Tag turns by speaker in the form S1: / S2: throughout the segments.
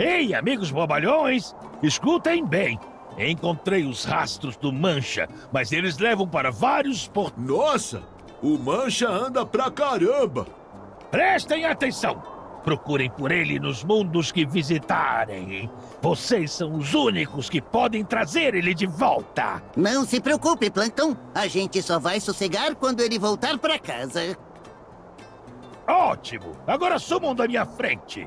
S1: Ei, amigos bobalhões, escutem bem. Encontrei os rastros do Mancha, mas eles levam para vários portos.
S2: Nossa, o Mancha anda pra caramba.
S1: Prestem atenção. Procurem por ele nos mundos que visitarem. Vocês são os únicos que podem trazer ele de volta.
S3: Não se preocupe, Plankton. A gente só vai sossegar quando ele voltar pra casa.
S1: Ótimo! Agora sumam da minha frente.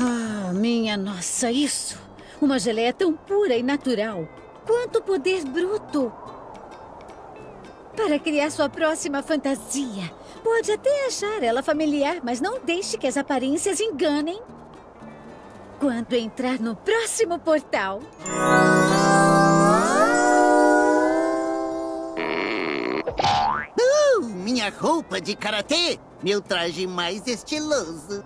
S4: Ah, minha nossa, isso! Uma geleia tão pura e natural. Quanto poder bruto! Para criar sua próxima fantasia. Pode até achar ela familiar, mas não deixe que as aparências enganem. Quando entrar no próximo portal...
S3: Uh, minha roupa de karatê! Meu traje mais estiloso.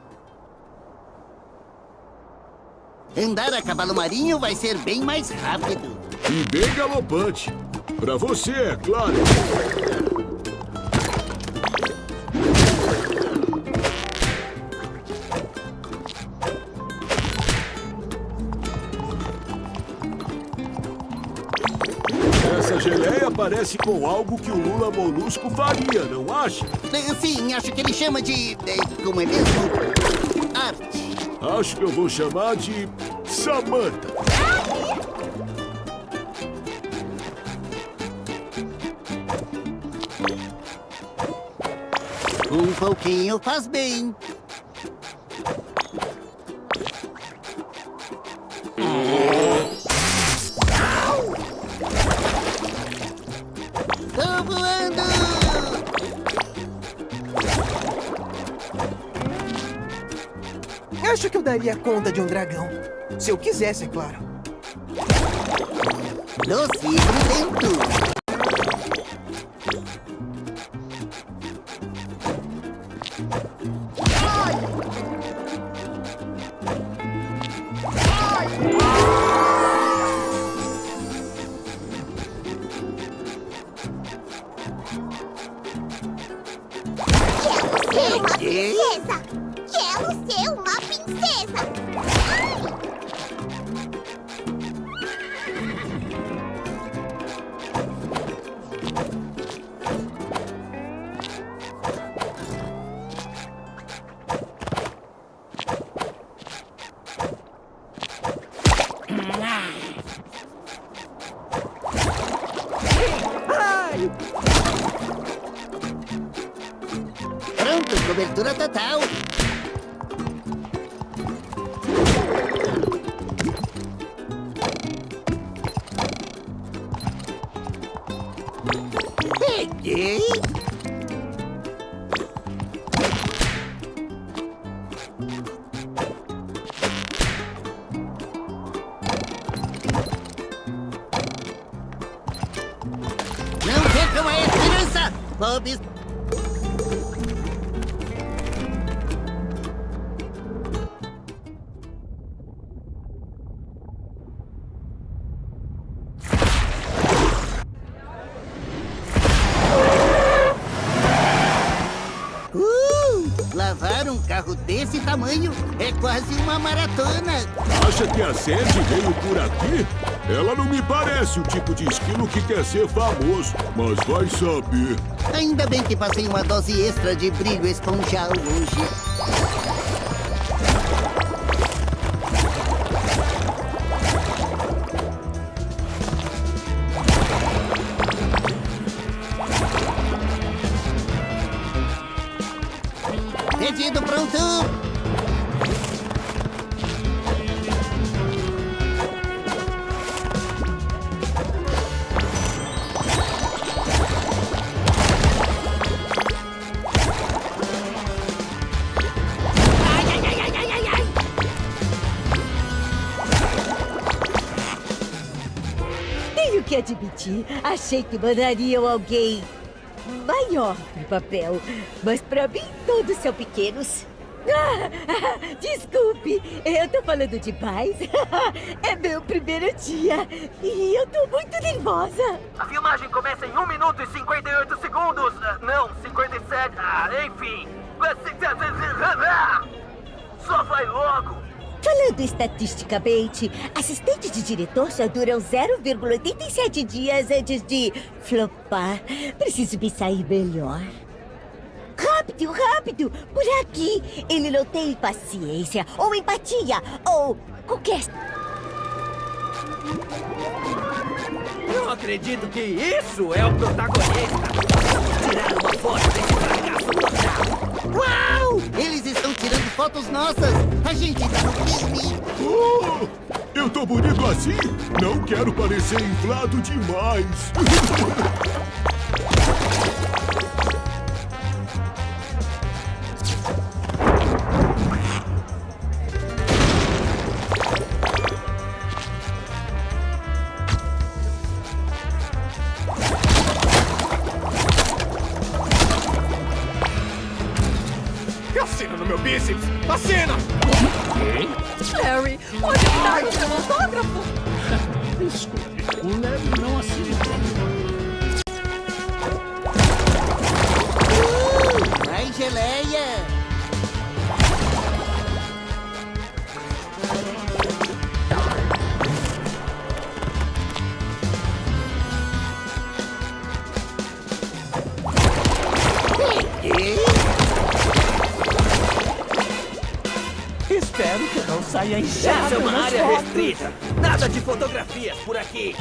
S3: Andar a cavalo marinho vai ser bem mais rápido.
S2: E bem galopante. Pra você, é claro. Essa geleia parece com algo que o Lula Molusco faria, não acha?
S3: Sim, acho que ele chama de... eh, Como é mesmo? Arte.
S2: Acho que eu vou chamar de Samantha.
S3: Um pouquinho faz bem.
S5: Daria conta de um dragão. Se eu quisesse, é claro.
S3: E grudento.
S6: Quero
S3: desse tamanho é quase uma maratona.
S2: Acha que a Sandy veio por aqui? Ela não me parece o tipo de esquilo que quer ser famoso, mas vai saber.
S3: Ainda bem que passei uma dose extra de brilho esponjal hoje.
S4: Admitir, achei que mandariam alguém maior pro papel. Mas pra mim, todos são pequenos. Ah, desculpe, eu tô falando demais. É meu primeiro dia e eu tô muito nervosa.
S7: A filmagem começa em 1 minuto e 58 segundos. Ah, Não, 57. Ah, enfim. Só vai logo!
S8: Falando estatisticamente, assistentes de diretor só duram 0,87 dias antes de flopar. Preciso me sair melhor. Rápido, rápido! Por aqui! Ele não tem paciência, ou empatia, ou qualquer...
S7: Não acredito que isso é o protagonista! Tirar uma foto desse fracasso total!
S3: Uau! Tirando fotos nossas! A gente tá!
S2: Oh, eu tô bonito assim? Não quero parecer inflado demais.
S1: não
S5: saia
S7: Essa é uma área
S5: fotos.
S7: restrita! Nada de fotografias por aqui!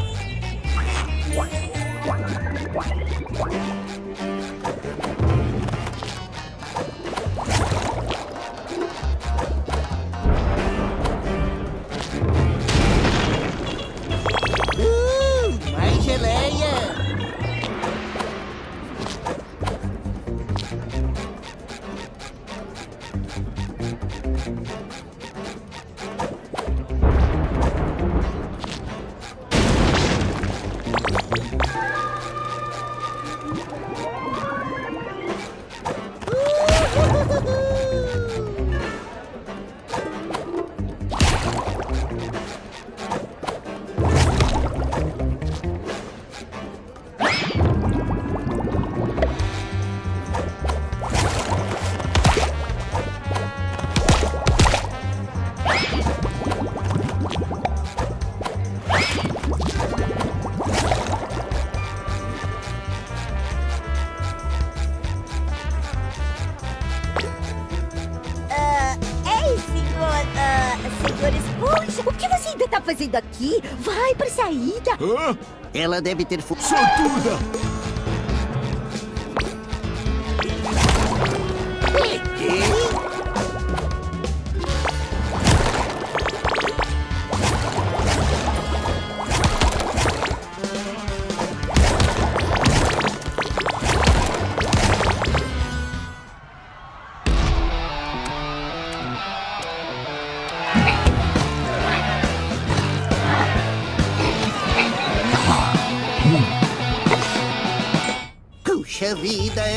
S8: Fazendo aqui? Vai pra saída!
S2: Hã?
S3: Ela deve ter fu...
S2: Sortuda!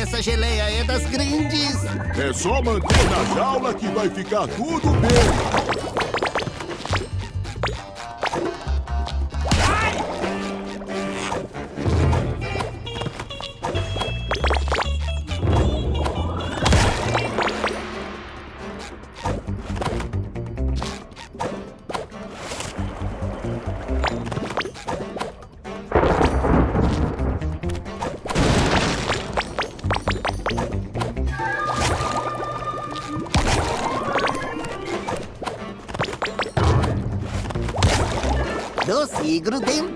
S3: Essa geleia é das grandes!
S2: É só manter na jaula que vai ficar tudo bem.
S3: Doce e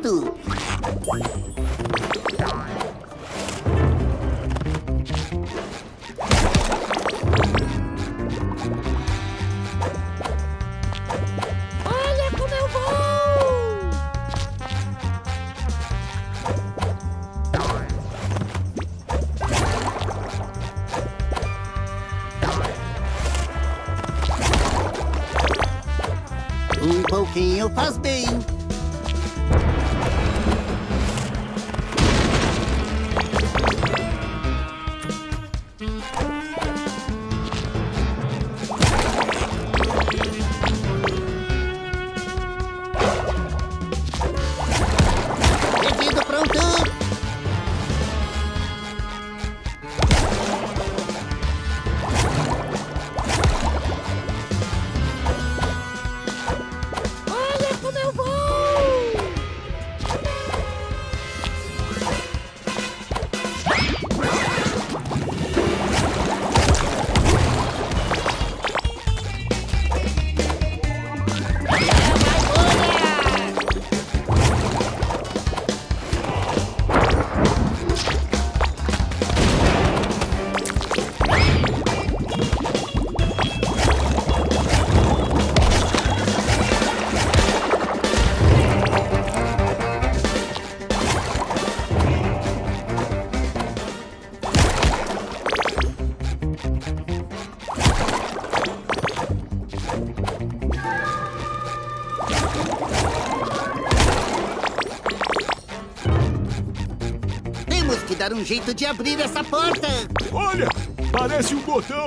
S3: um jeito de abrir essa porta.
S2: Olha, parece um botão.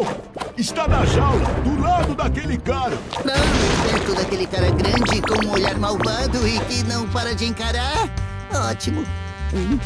S2: Está na jaula, do lado daquele cara.
S3: Não, perto daquele cara grande com um olhar malvado e que não para de encarar. Ótimo. Hum.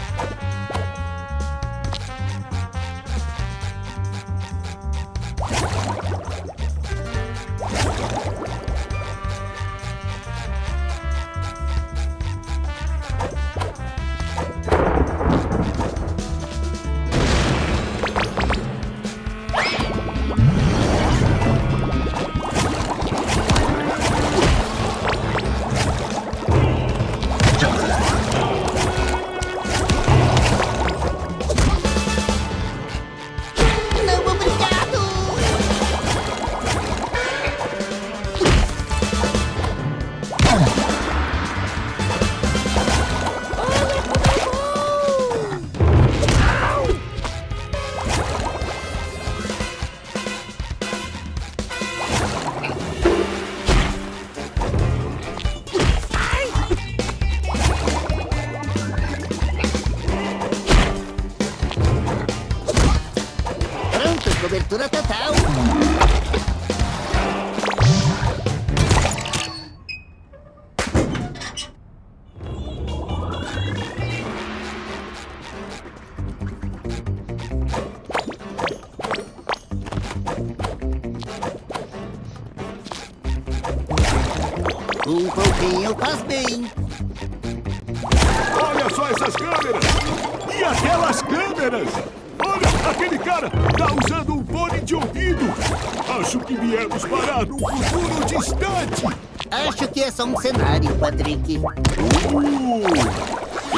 S3: Um cenário, Patrick.
S2: Uh!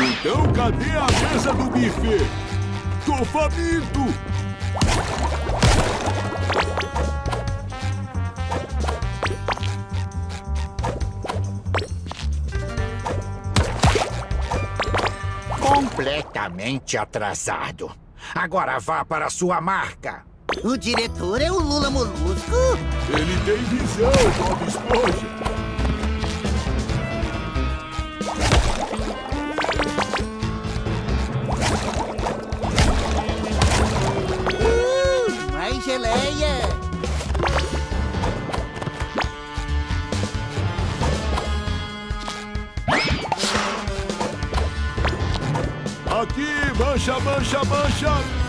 S2: Então cadê a mesa do buffet? Tô faminto!
S9: Completamente atrasado. Agora vá para sua marca.
S3: O diretor é o Lula Molusco?
S2: Ele tem visão, Bob Esponja! Mancha, mancha, mancha!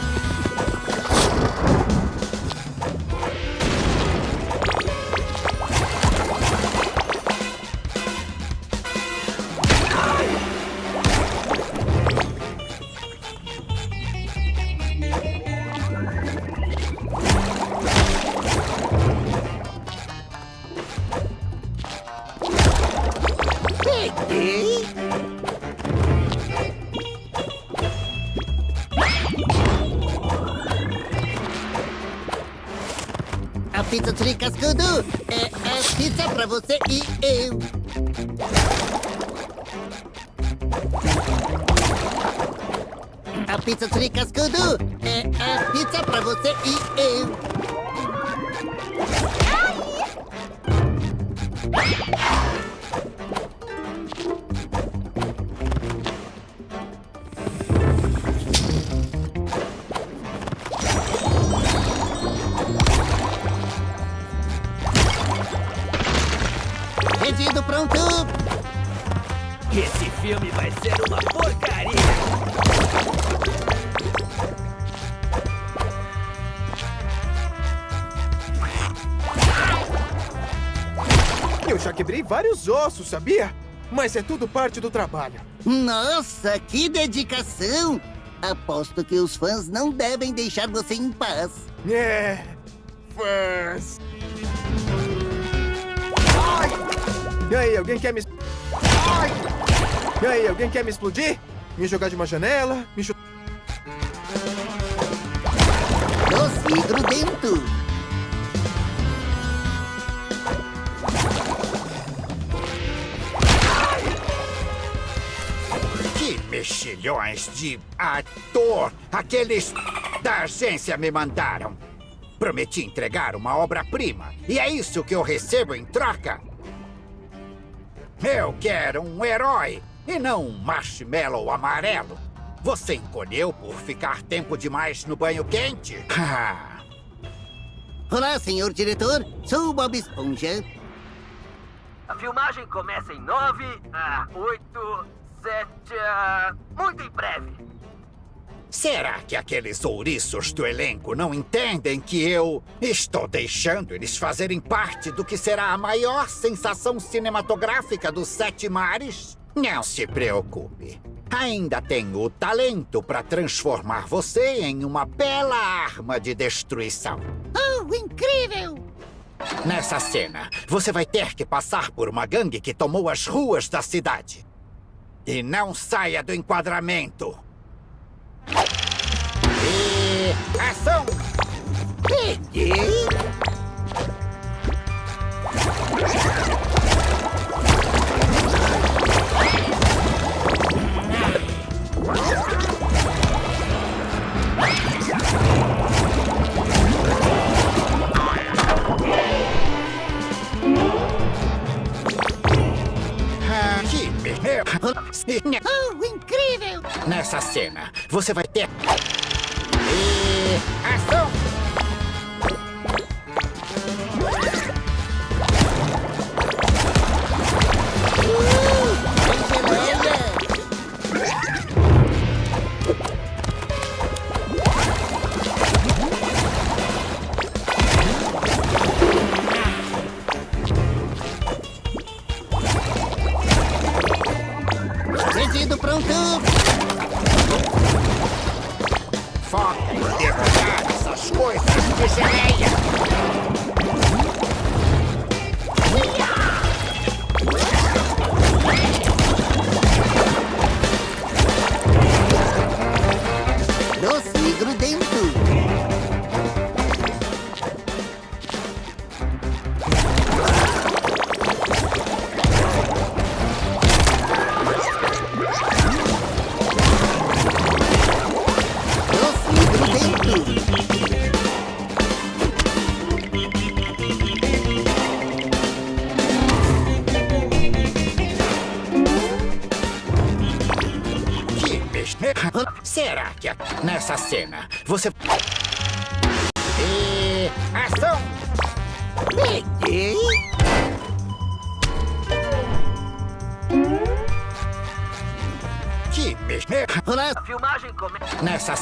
S5: Ossos, sabia? Mas é tudo parte do trabalho.
S3: Nossa, que dedicação! Aposto que os fãs não devem deixar você em paz.
S5: É. Fãs. Ai! E aí, alguém quer me. Ai! E aí, alguém quer me explodir? Me jogar de uma janela? Me chutar.
S9: Mexilhões de ator aqueles da agência me mandaram. Prometi entregar uma obra-prima e é isso que eu recebo em troca. Eu quero um herói e não um marshmallow amarelo. Você encolheu por ficar tempo demais no banho quente?
S3: Olá, senhor diretor. Sou o Bob Esponja.
S7: A filmagem começa em 9, a 8, 7, a... muito em breve.
S9: será que aqueles ouriços do elenco não entendem que eu estou deixando eles fazerem parte do que será a maior sensação cinematográfica dos Sete Mares? Não se preocupe. Ainda tenho o talento para transformar você em uma bela arma de destruição.
S3: Oh, incrível!
S9: Nessa cena, você vai ter que passar por uma gangue que tomou as ruas da cidade. E não saia do enquadramento. E ação!
S3: Peguei!
S9: Ah,
S3: Oh, incrível!
S9: Nessa cena, você vai ter. E ação!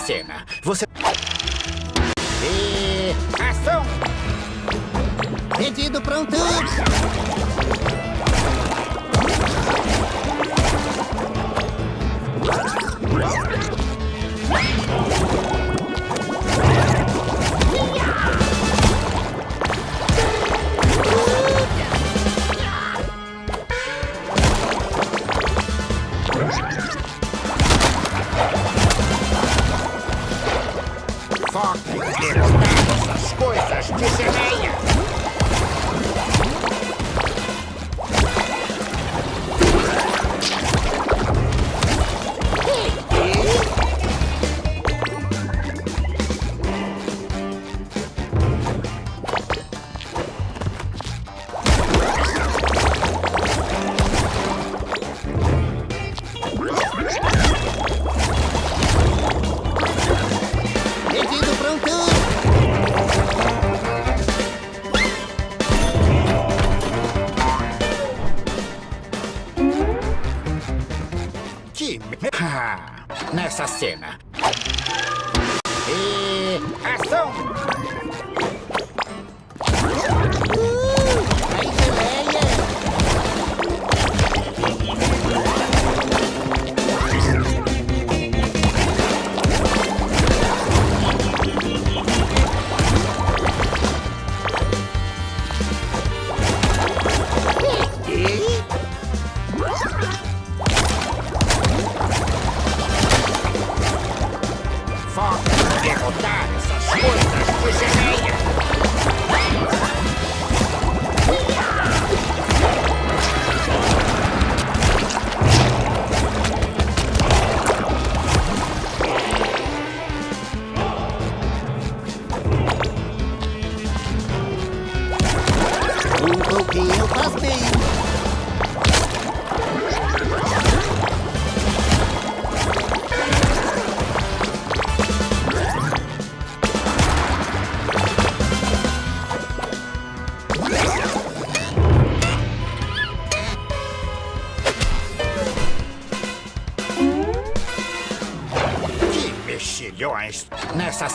S9: Cena, você.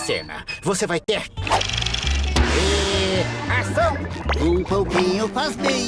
S9: cena. Você vai ter... E... Ação!
S3: Um pouquinho faz bem.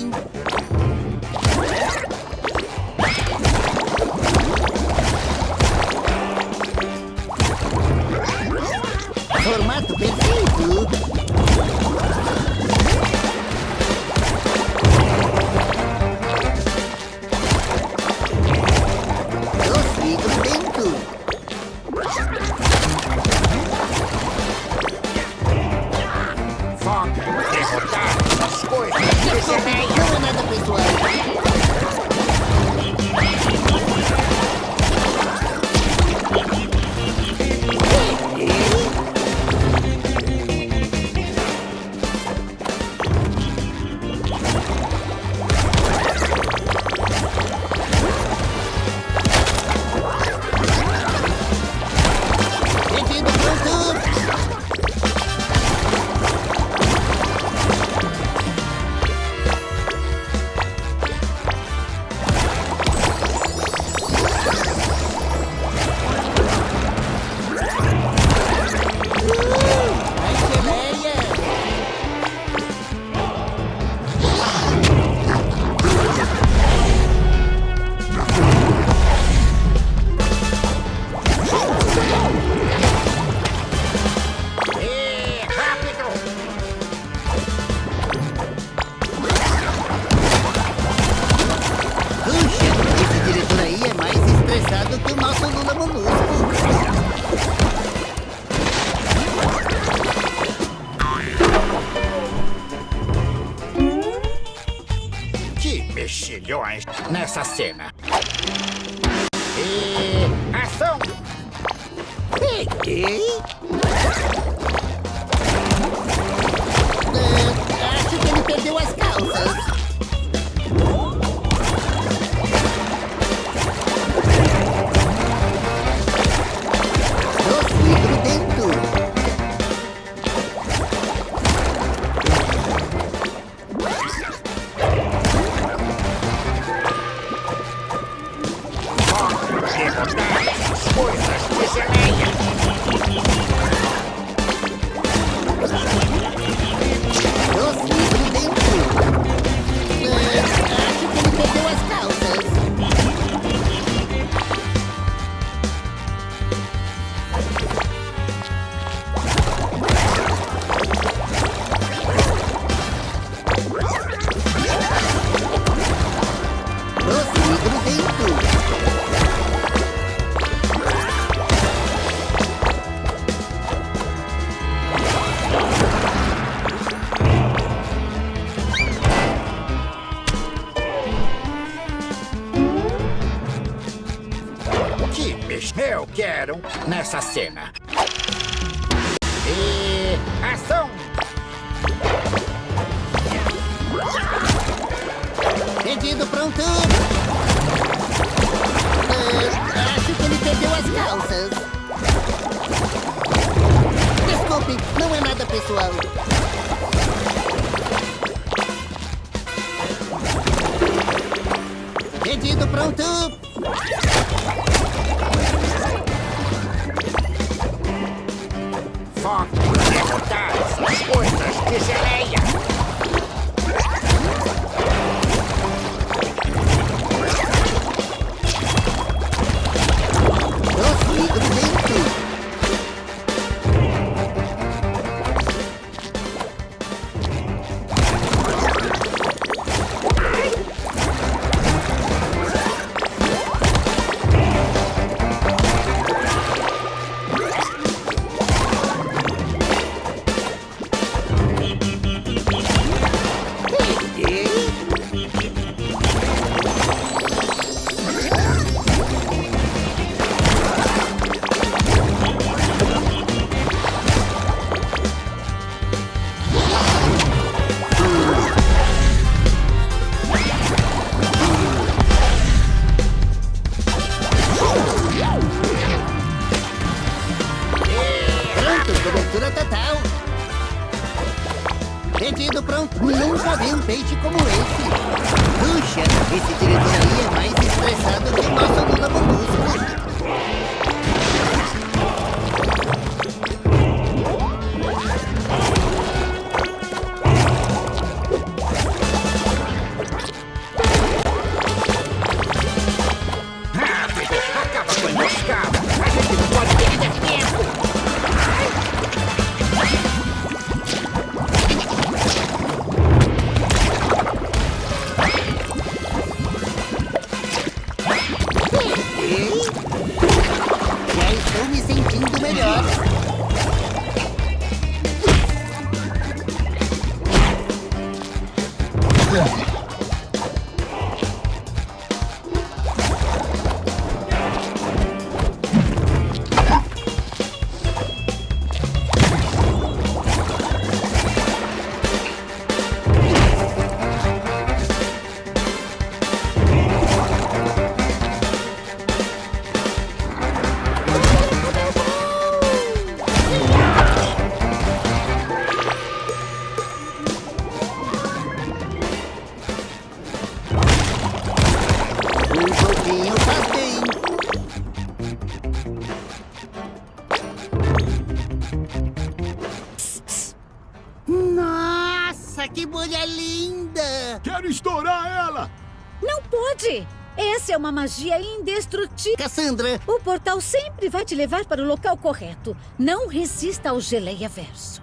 S4: Magia indestrutível.
S3: Cassandra!
S4: O portal sempre vai te levar para o local correto. Não resista ao geleia verso.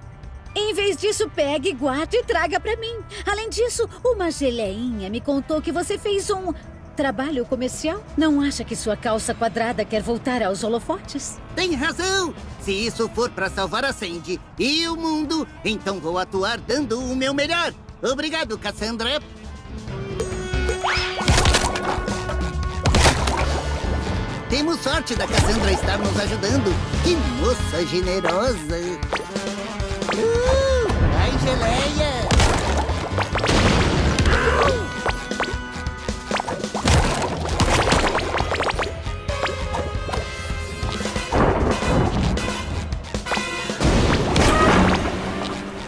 S4: Em vez disso, pegue, guarde e traga para mim. Além disso, uma geleinha me contou que você fez um trabalho comercial. Não acha que sua calça quadrada quer voltar aos holofotes?
S3: Tem razão! Se isso for para salvar a Sandy e o mundo, então vou atuar dando o meu melhor. Obrigado, Cassandra. Temos sorte da Cassandra estar nos ajudando. Que moça generosa! Uh, ai, geleia!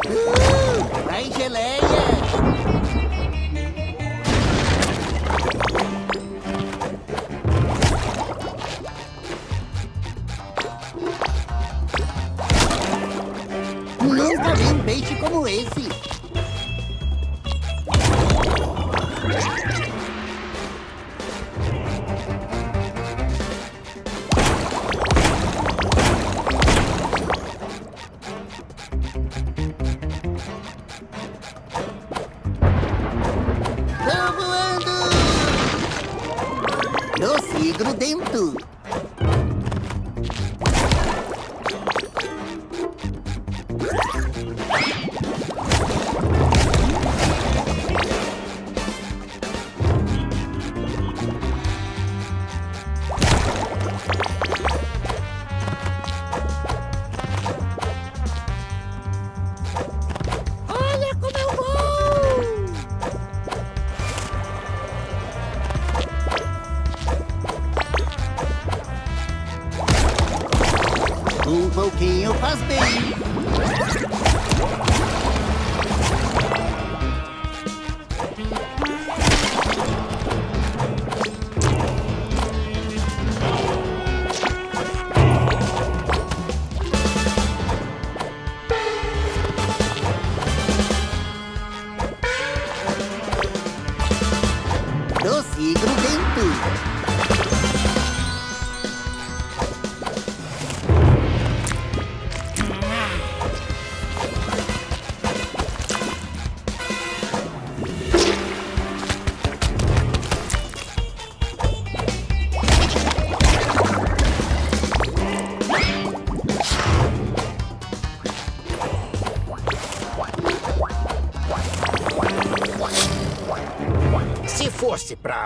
S3: Uh, ai, geleia! Peixe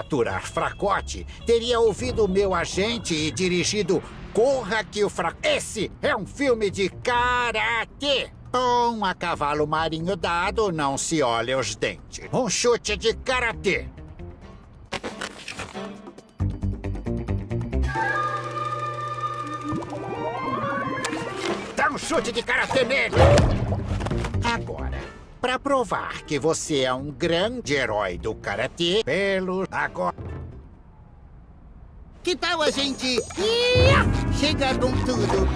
S9: Aturar fracote, teria ouvido meu agente e dirigido Corra que o Fra... Esse é um filme de karatê! Com a cavalo marinho dado, não se olha os dentes. Um chute de karatê. Dá um chute de karatê nele! Para provar que você é um grande herói do karatê, pelo agora.
S3: Que tal a gente ia, chegar com tudo?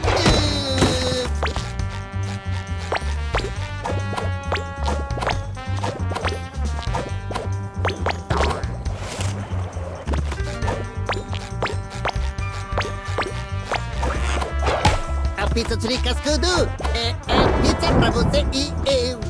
S3: A pizza de cascudo é, é pizza pra você e eu.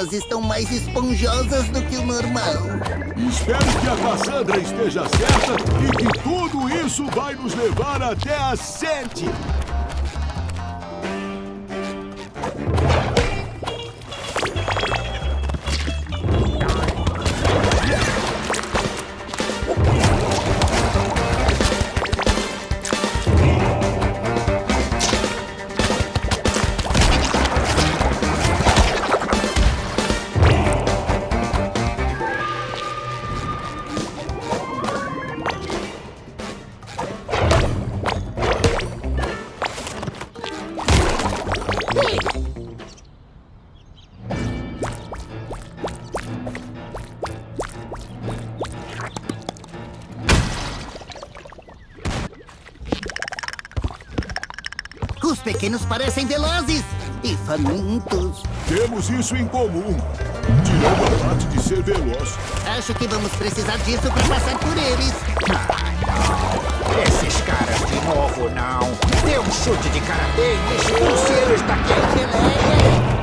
S3: Pernas estão mais esponjosas do que o normal.
S2: Espero que a Cassandra esteja certa e que tudo isso vai nos levar até a Sete.
S3: Pequenos parecem velozes e famintos.
S2: Temos isso em comum. Tirando a parte de ser veloz.
S3: Acho que vamos precisar disso para passar por eles.
S9: Esses caras de novo, não. Dê um chute de karatê e expulse eles daqui.
S3: Geleia!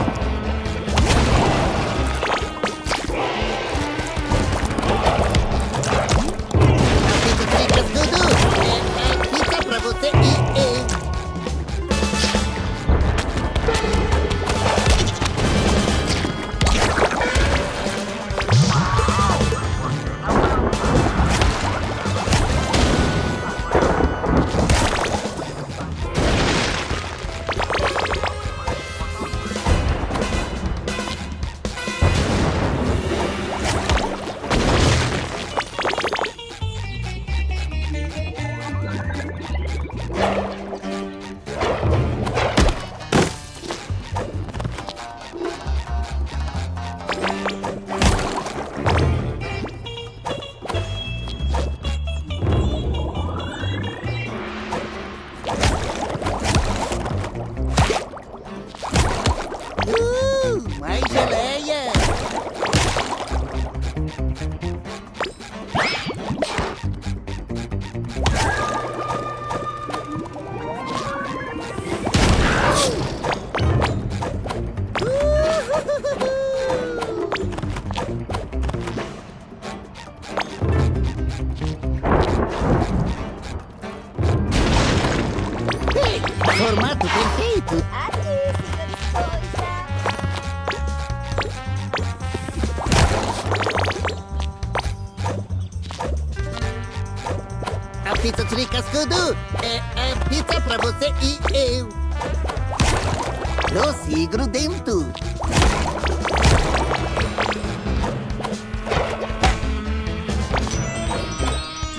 S3: Grudento.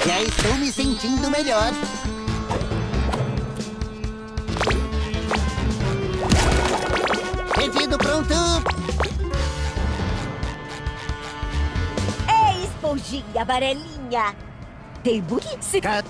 S3: Já estou me sentindo melhor. Pedido pronto.
S8: Ei, esponjinha amarelinha! Tem burrice.
S3: Ca-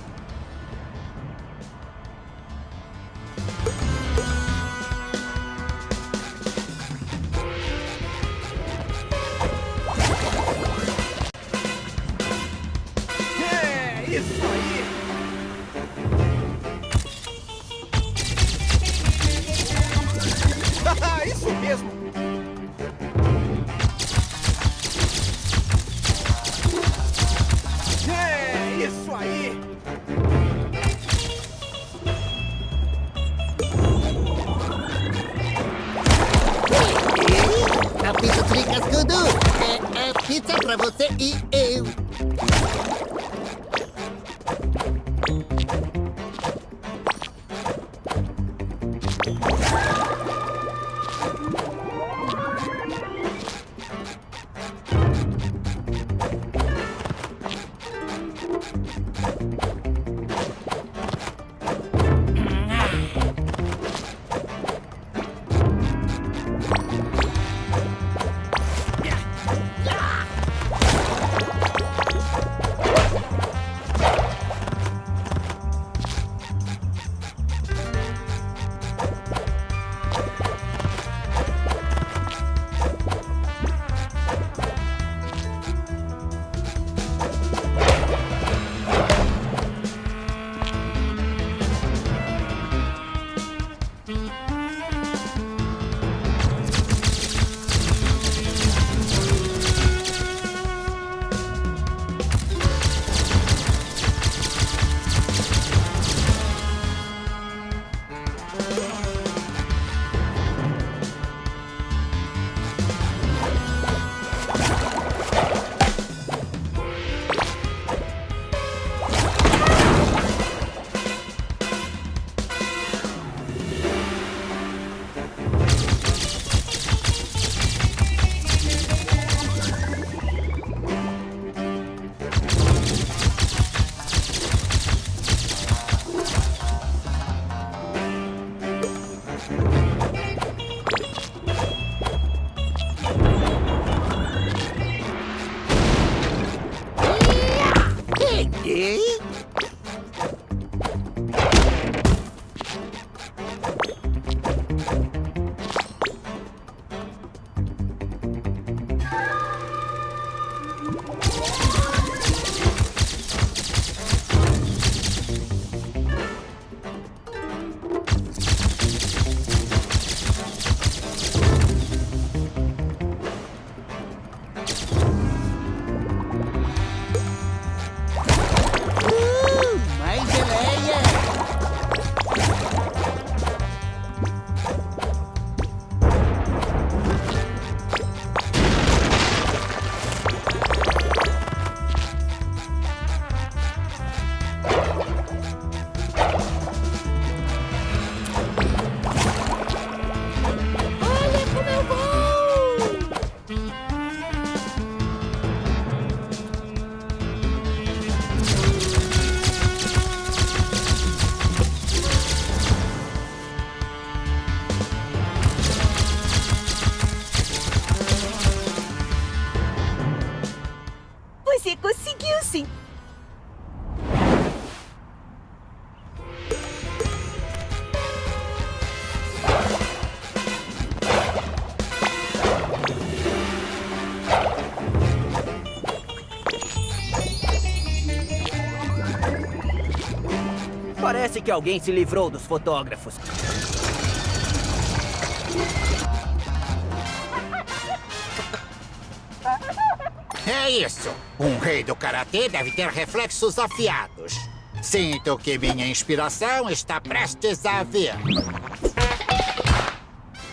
S7: que alguém se livrou dos fotógrafos.
S9: É isso. Um rei do karatê deve ter reflexos afiados. Sinto que minha inspiração está prestes a vir.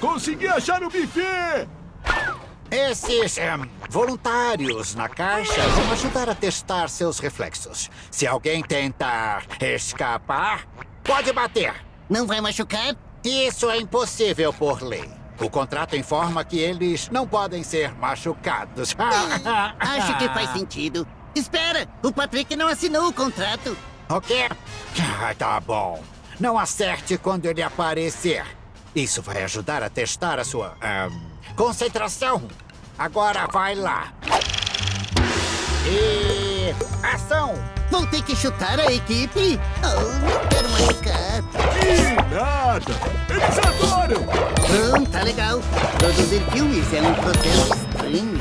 S2: Consegui achar o buffet!
S9: Esses em, voluntários na caixa vão ajudar a testar seus reflexos. Se alguém tentar escapar, pode bater.
S3: Não vai machucar?
S9: Isso é impossível por lei. O contrato informa que eles não podem ser machucados.
S3: Acho que faz sentido. Espera, o Patrick não assinou o contrato.
S9: O quê? Ah, tá bom. Não acerte quando ele aparecer. Isso vai ajudar a testar a sua ahn, concentração. Agora vai lá. E ação!
S3: Vou ter que chutar a equipe? Oh, não quero machucar.
S2: Que nada! Eles adoram!
S3: Bom, tá legal. Produzir filmes é um processo estranho.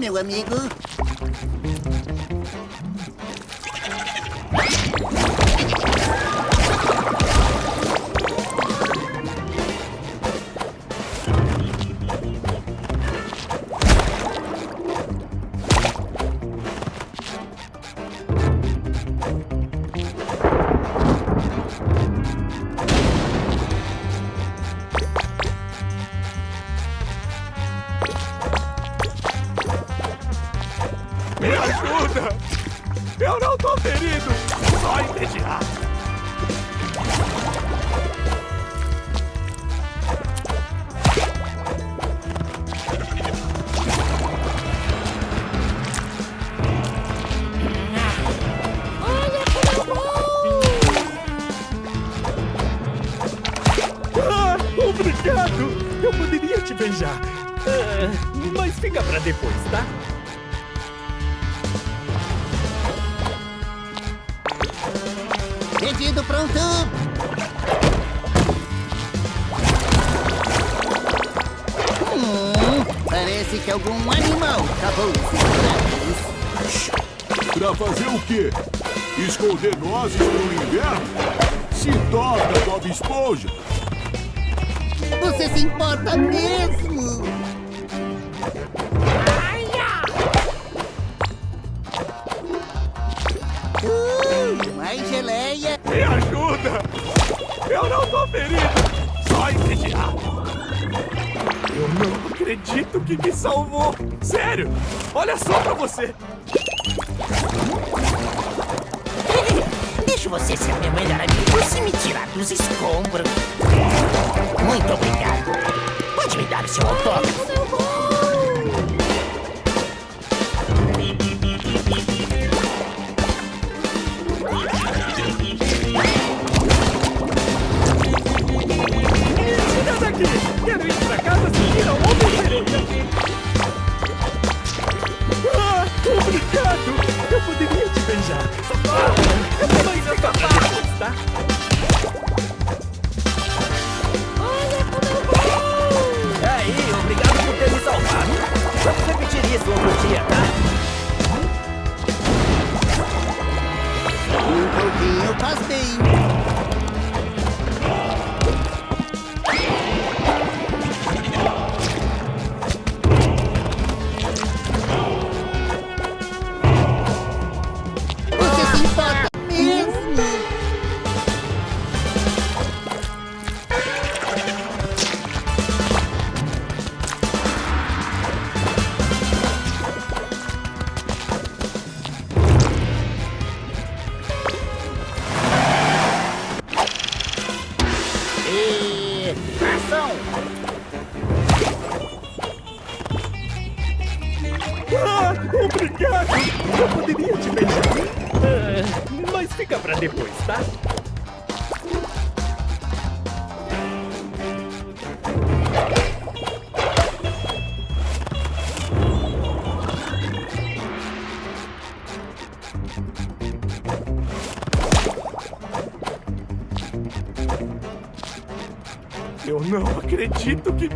S3: Meu amigo. fazer o quê? Esconder nozes no
S2: inverno? Se toca, Bob Esponja!
S3: Você se importa mesmo? Aia! Uh, Mais geleia!
S2: Me ajuda! Eu não tô ferido! Só entediado!
S4: Eu
S3: não
S5: acredito que me salvou! Sério! Olha só pra você!
S10: Você ser meu melhor amigo se me tirar dos escombros. Muito obrigado. Pode me dar o seu autógrafo?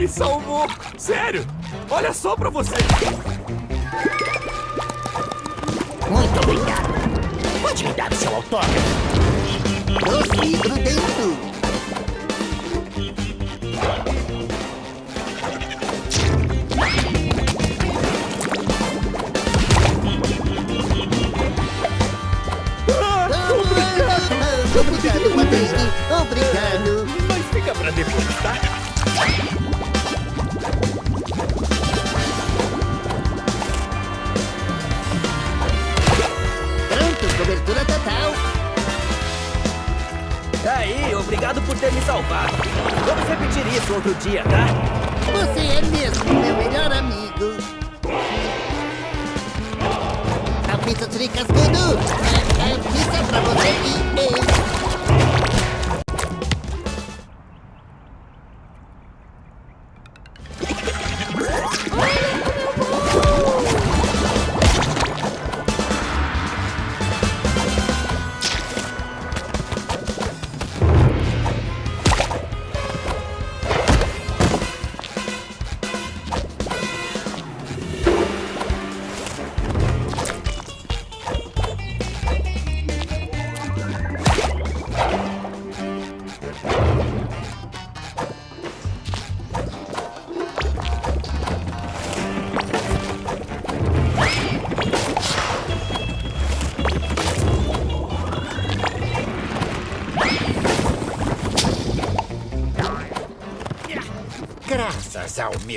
S7: Me
S5: salvou! Sério! Olha só pra você!
S10: Muito obrigado. Pode me dar o seu autógrafo?
S3: Doce grudento.
S5: Obrigado!
S3: Obrigado, Matheus. Obrigado.
S5: Mas fica pra depois, tá?
S7: Obrigado por ter me salvado. Vamos repetir isso outro dia, tá?
S3: Você é mesmo meu melhor amigo. A pizza de cascudo é, é pizza pra você e eu.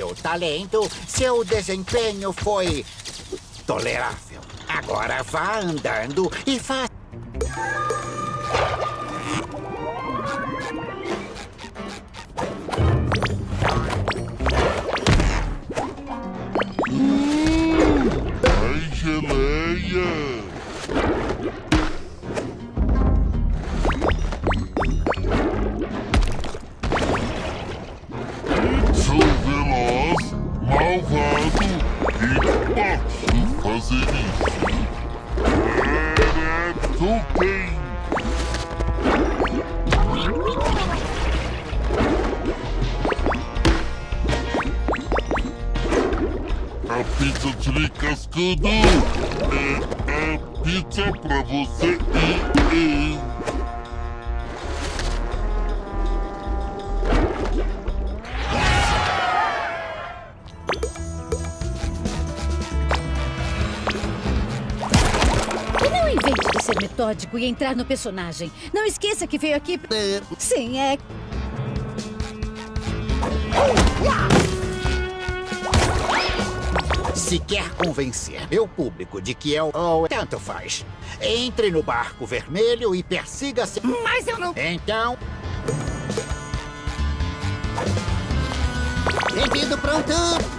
S9: Meu talento, seu desempenho foi tolerável. Agora vá andando e faça.
S11: Quem? A pizza de cascudo é a pizza pra você e
S4: metódico e entrar no personagem. Não esqueça que veio aqui... pra- Sim, é...
S9: Se quer convencer meu público de que é o... ou tanto faz. Entre no barco vermelho e persiga-se...
S10: Mas eu não...
S9: Então...
S3: Pedido pronto!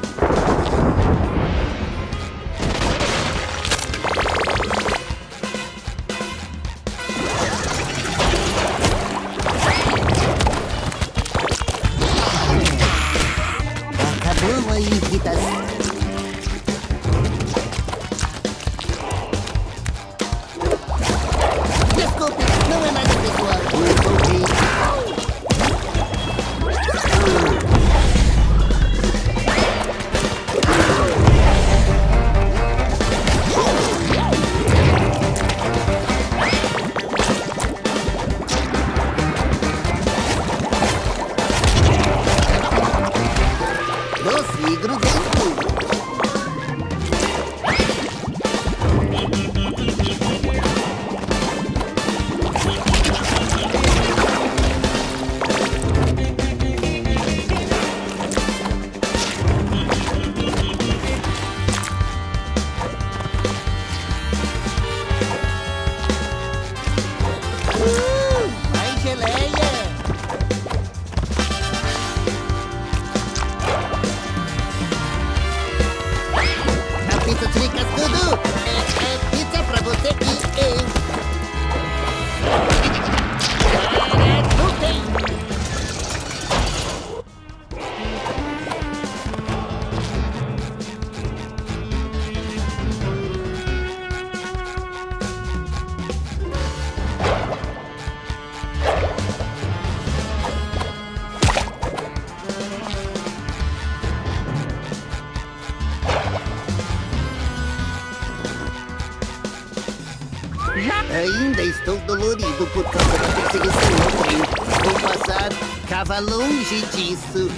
S3: Longe disso.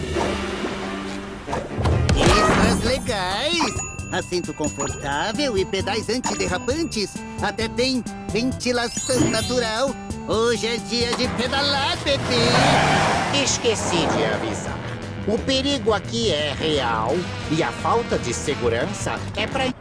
S3: Extras legais! Assento confortável e pedais antiderrapantes. Até tem ventilação natural. Hoje é dia de pedalar, bebê!
S9: Esqueci de avisar. O perigo aqui é real e a falta de segurança é pra...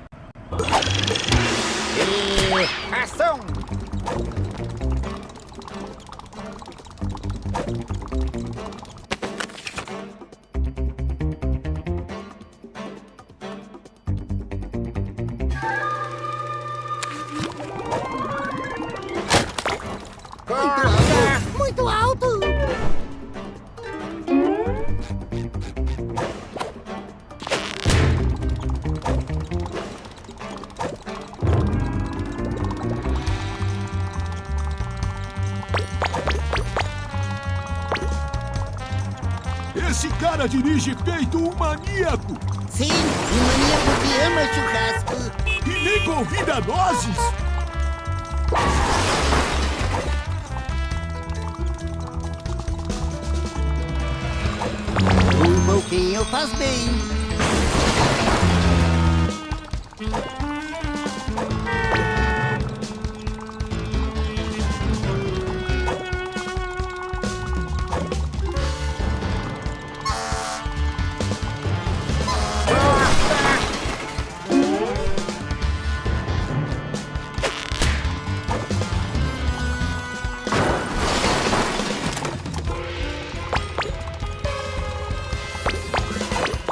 S2: feito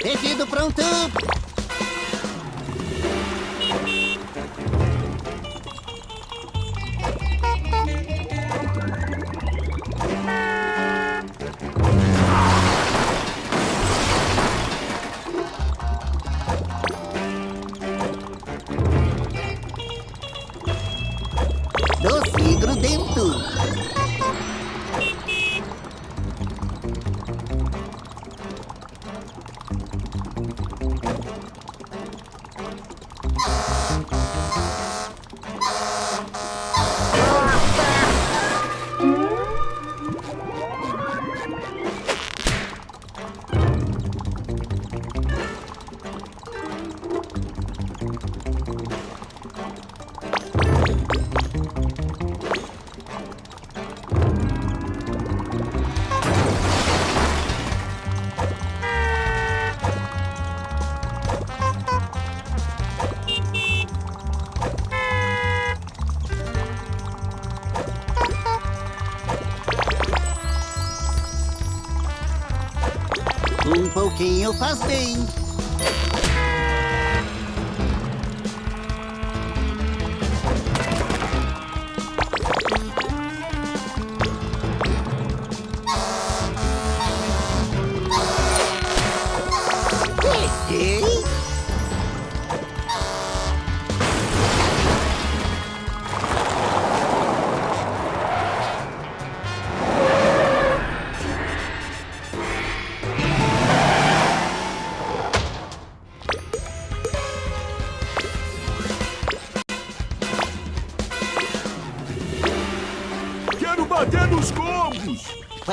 S3: Pedido pronto! Faz bem.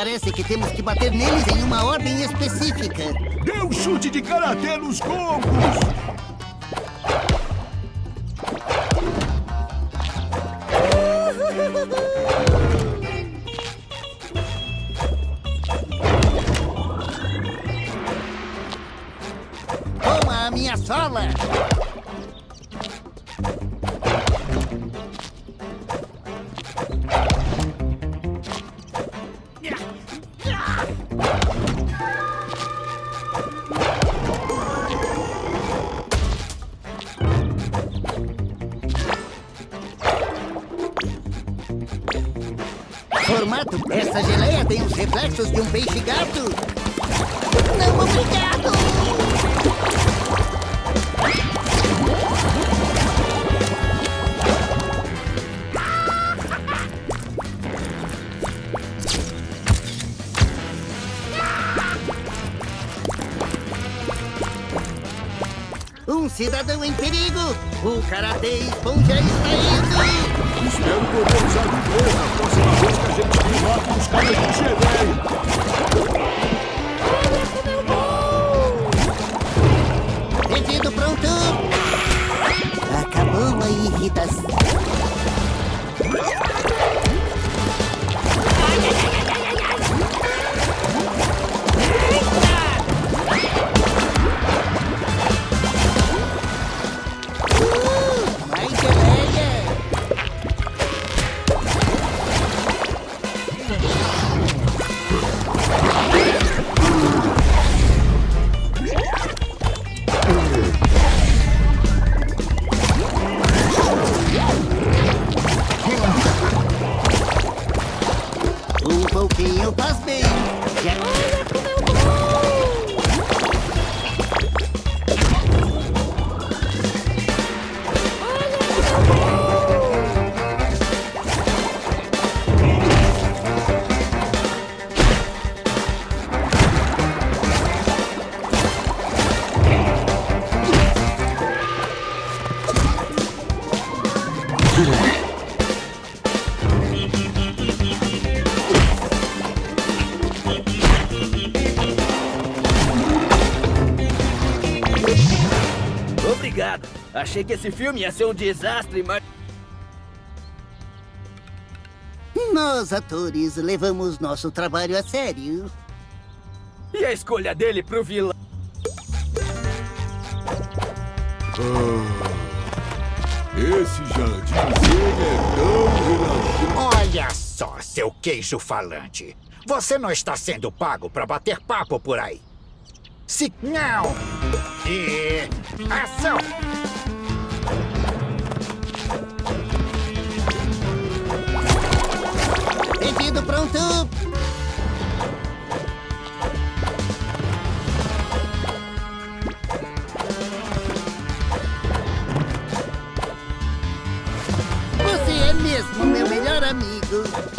S3: Parece que temos que bater neles em uma ordem específica.
S2: Dê um chute de karatê nos combos!
S3: Toma a minha sola! Tem os reflexos de um peixe gato. Não, obrigado! Um cidadão em perigo! O Karatê Esponja está indo!
S2: Espero poder usar de vez na próxima vez que a gente vir lá com os caras de geleia.
S3: Pedido pronto! Acabou a irritação.
S7: Achei que esse filme ia ser um desastre, mas...
S3: Nós, atores, levamos nosso trabalho a sério.
S7: E a escolha dele pro vilão?
S2: Esse jardinzinho é tão relaxante.
S9: Olha só, seu queijo falante. Você não está sendo pago para bater papo por aí. Se não. E. Ação!
S3: Pedido pronto! Você é mesmo meu melhor amigo.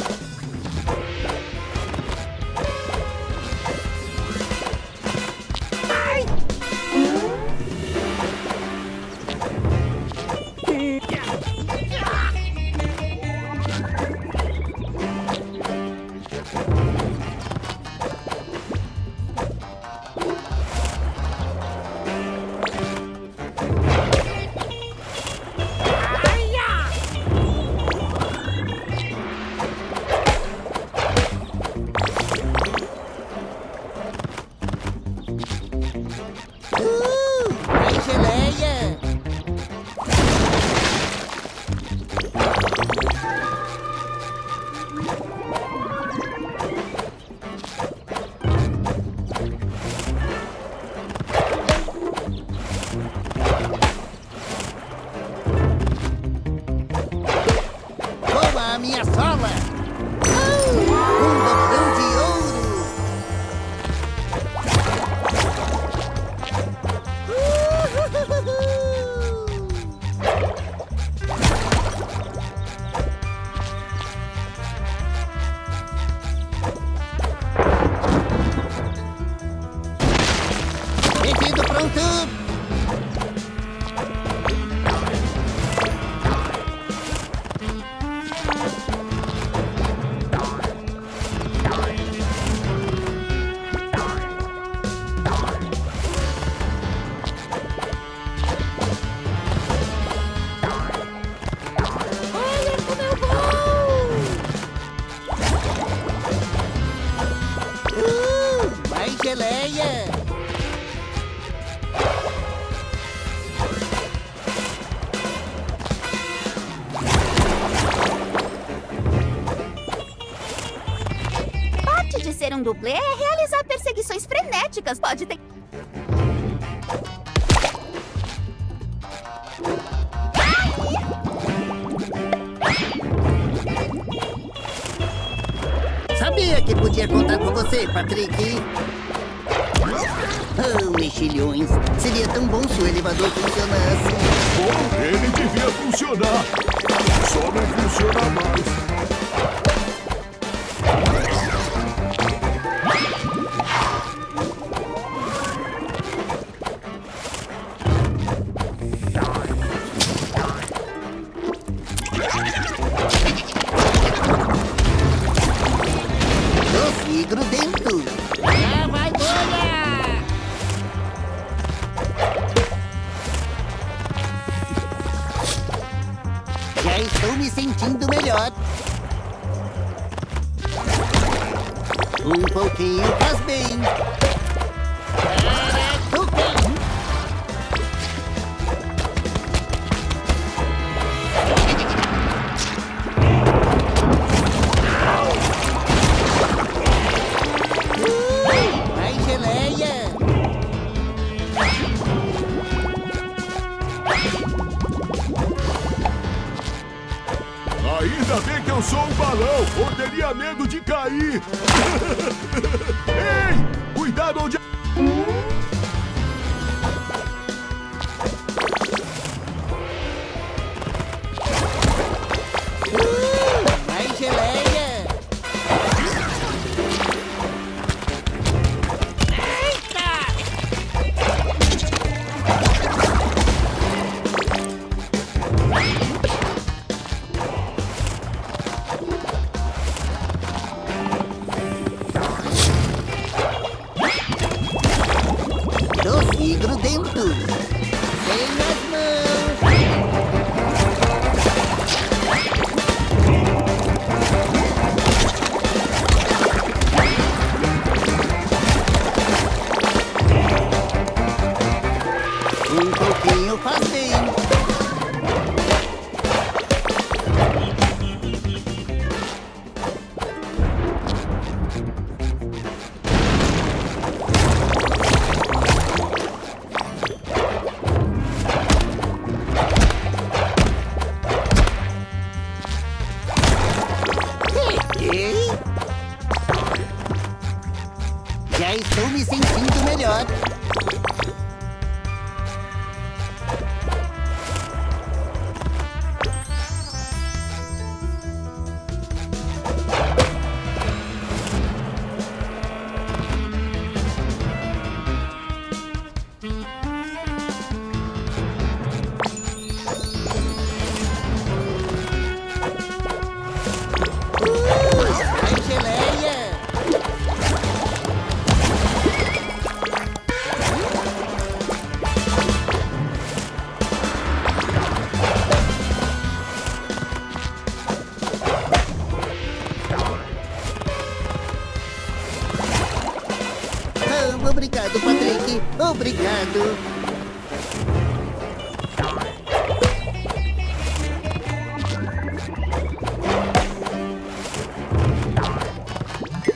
S3: Obrigado.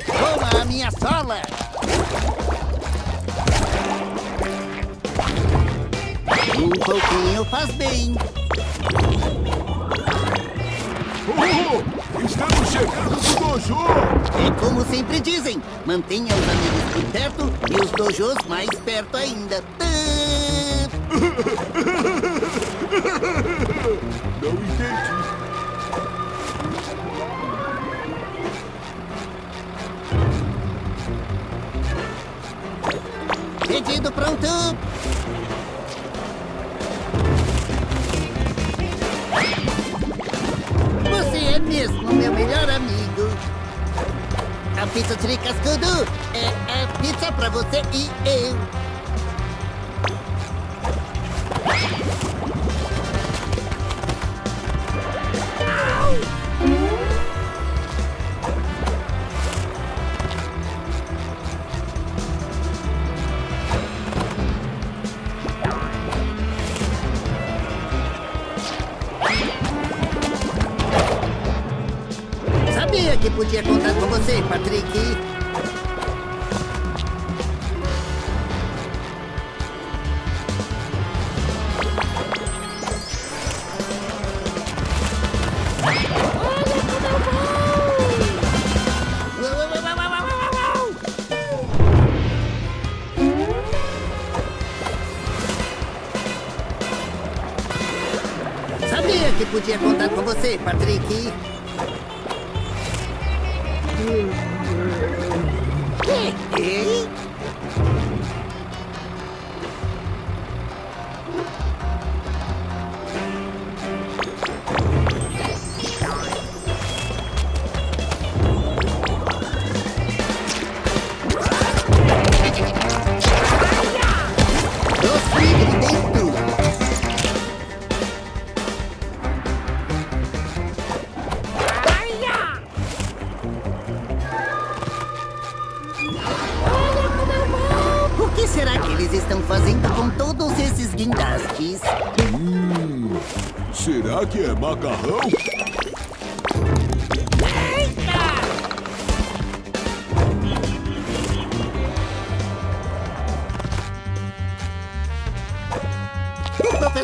S3: Toma a minha sola! Um pouquinho faz bem.
S2: Oh, estamos chegando no dojo!
S3: É como sempre dizem: mantenha os amigos por perto e os dojos perto ainda.
S2: Não entendi.
S3: Pedido pronto! Você é mesmo meu melhor amigo. A pizza de cascudo é a pizza pra você e eu.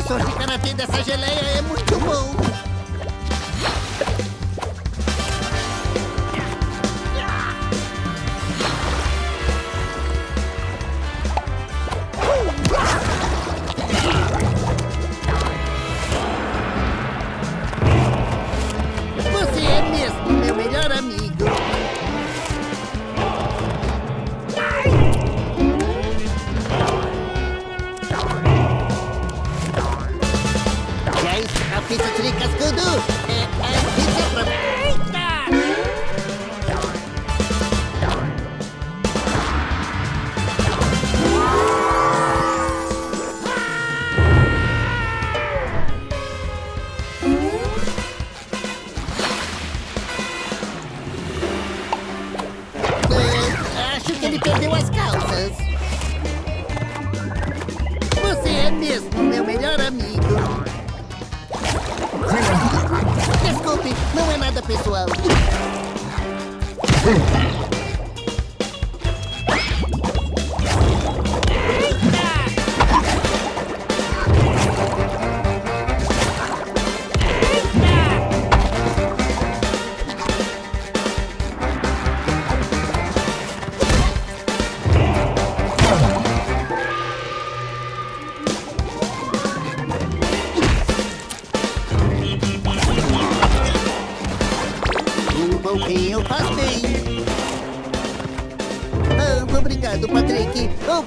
S3: professor de karatê dessa geleia é muito bom.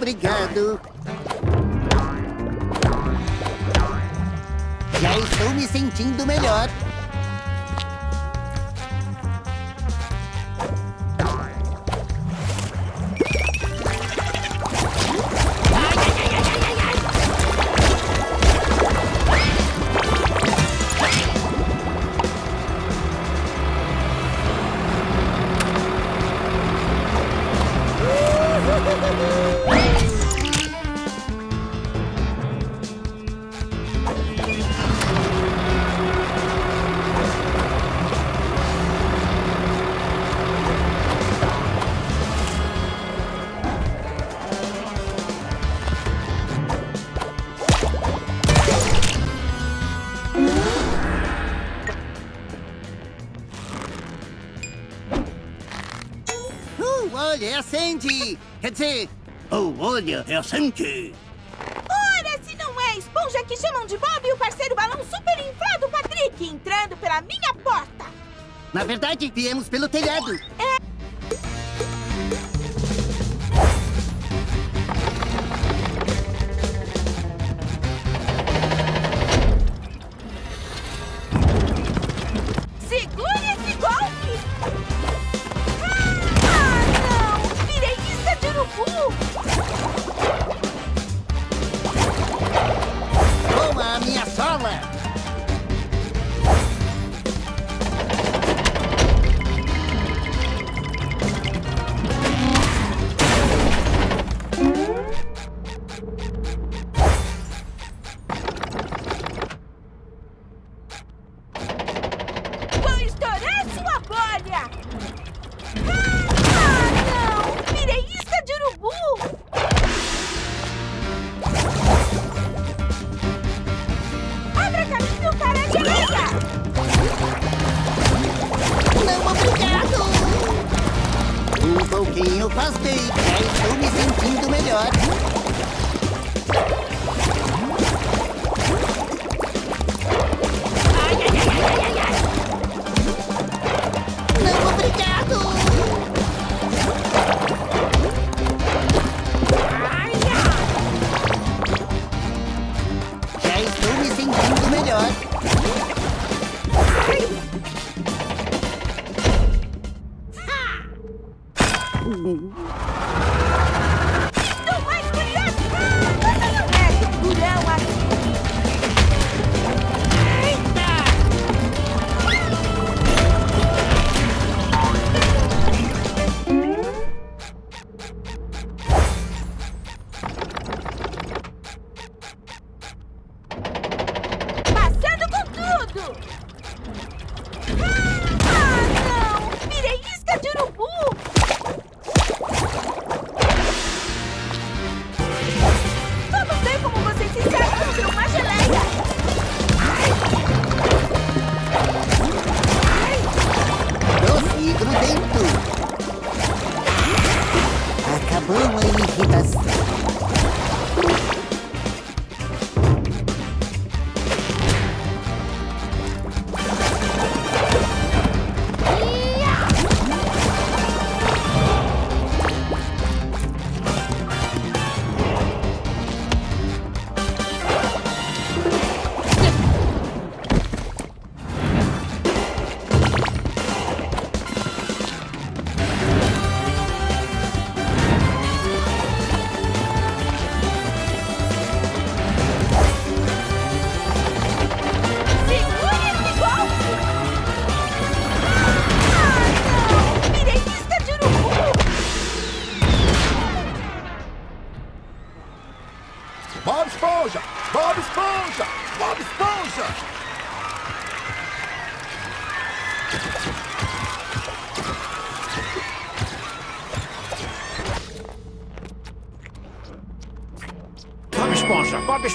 S3: Obrigado. Sente! Oh, olha, é a Sente!
S6: Ora, se não é a esponja que chamam de Bob e o parceiro balão super inflado Patrick entrando pela minha porta!
S3: Na verdade, viemos pelo telhado!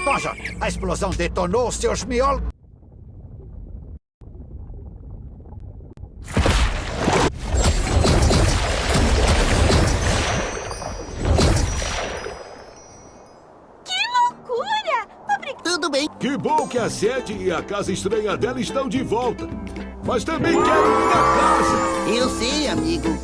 S2: esponja.
S9: A explosão detonou seus miolos.
S6: Que loucura!
S3: Tudo bem?
S2: Que bom que a sede e a casa estranha dela estão de volta. Mas também quero minha casa.
S3: Eu sei, amigo.